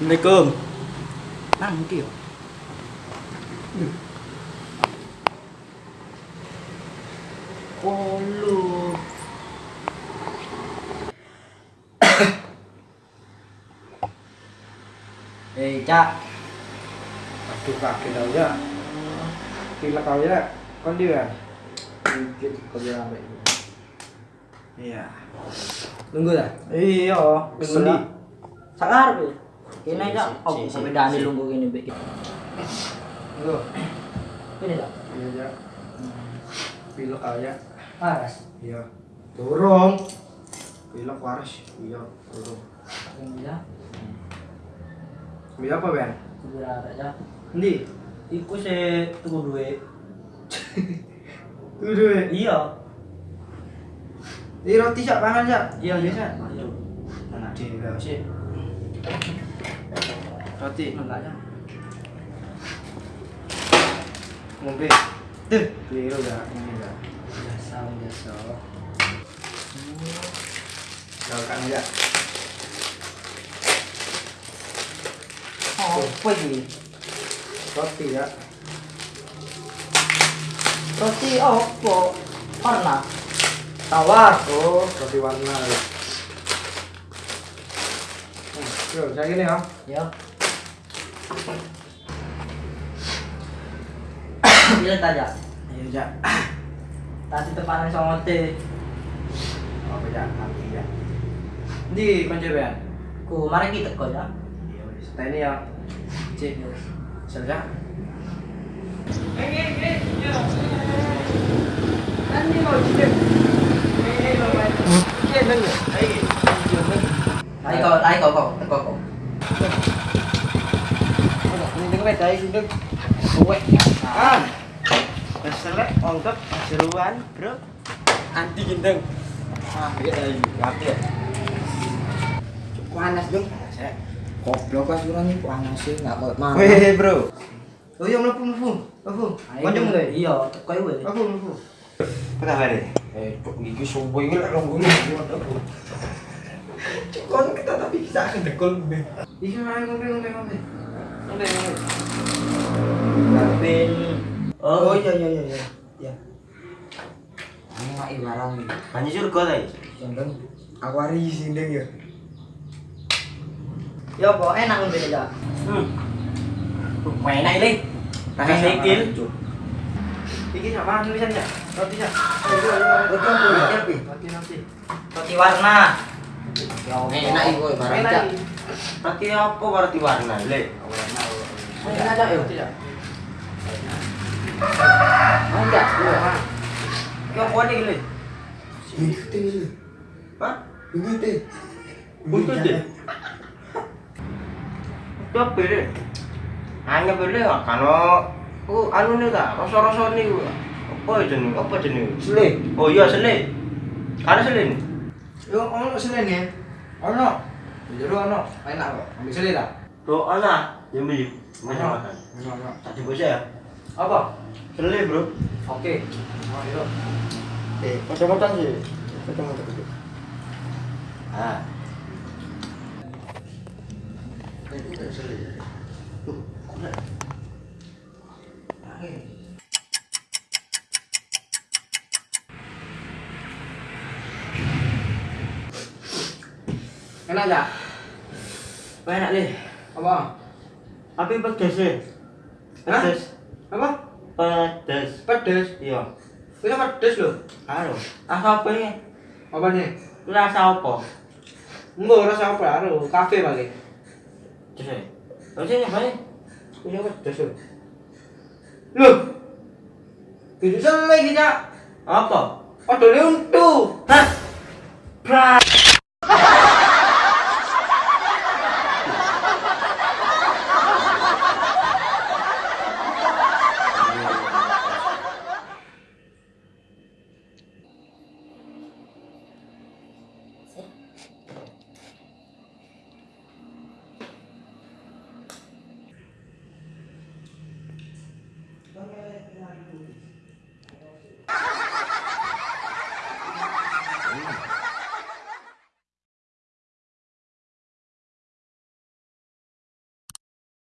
Assalamualaikum. Nang iki yo. Oh lu. Eh, Cak. Aduh kaki tau ya. Pilek kau ya. Kon dia. Dikit kau dia sampai. Iya. Nunggu dah. Iya, Kesel di. lah. Sakar be. Kene Si, Cak, si, oh si, si, pembedaan si. lungguh gini be. Nunggu. Ini Cak. Iya ya. Pilek kau ya. Paras. Iya. Turung. Pilek waras. Iya. Turung. Ini ya. Ambil apa Ben? Kuburan aja. Ndi? Iku se tuku duit. Tuh duit. Iya. Ini roti sak pangan sak. Iya, biasa. Ayo. Anak di sih. Roti. Enggak ya. Ngombe. Tuh. Keliru dah. Ini dah. Biasa, biasa. Kalau kan ya. Oh, apa ini? Roti ya. Roti apa? Warna. Tawar. Oh, roti warna. ya. Yo, saya gini ya. Ya. Bilang aja. Ayo, Jak. Tadi tepanan sama teh. Oh, beda nanti ya. Di kunci Ben. Ku mari kita kok ya. Iya, setelah ini ya. Cik, selesai. Nanti mau cik. Eh, mau main. Cik, nengok. Ayo. Ayo kau, ayo kau kau, teko kau. Ini beda ini. Kowe. Kan. Keselek ongkep seruan, Bro. Anti gendeng. Ah, iya ayo. Ngerti ya? panas dong goblok pas kurang ini panas sih nggak mau mana Weh, Bro. Oh iya mlebu mlebu. Mlebu. Kanjeng mulai. Iya, teko ya. Mlebu mlebu. Kita bare. Eh, kok iki sobo iki lek longgone mlebu. Kon kita tapi bisa kendekul. Iki main ngombe ngombe ngombe. Kapin. oh iya iya iya iya ya ini nggak ibarat nih Banyak surga ta iki? gendeng aku hari sindeng ya Ya kok enak ngombe aja. Hmm. Main aja deh. Kasih sikil. Iki sama tulisannya. Roti ya tapi Roti roti. Roti warna. Enak ibu ibarat Enak cak. Berarti apa berarti warna? Le. enak aja yuk Roti sak. mau enggak iya apa nih le? begitu ini Hah? begitu Begitu deh. Coba le. Hanya beli kan Oh, anu nih tak, rasa-rasa nih apa jenis, apa jenis? sele Oh iya sele, ada sele nih. Yo ono selen ya. Ono. Jero ono. Enak kok. Ambil ta? Bro, ana, yang beli macam makan. Ono ono. Tadi bos ya, Apa? sele bro. Oke. Oh, iya. eh Macam-macam sih. kacamata dulu Ah, sele tuh kok Enak apa enak le? Apa? Tapi pedes. Hah? Pedes. Apa? Pedes. Pedes. Iya. Bisa pedes loh. Halo. Rasa apa ini? Apa nih? Rasa apa? Enggak rasa apa aro, kafe paling. Pedes ya. Ini apa nih? Bisa pedes loh. Loh. Itu selen kita. Apa? Padahal untuk. Hah? Pra.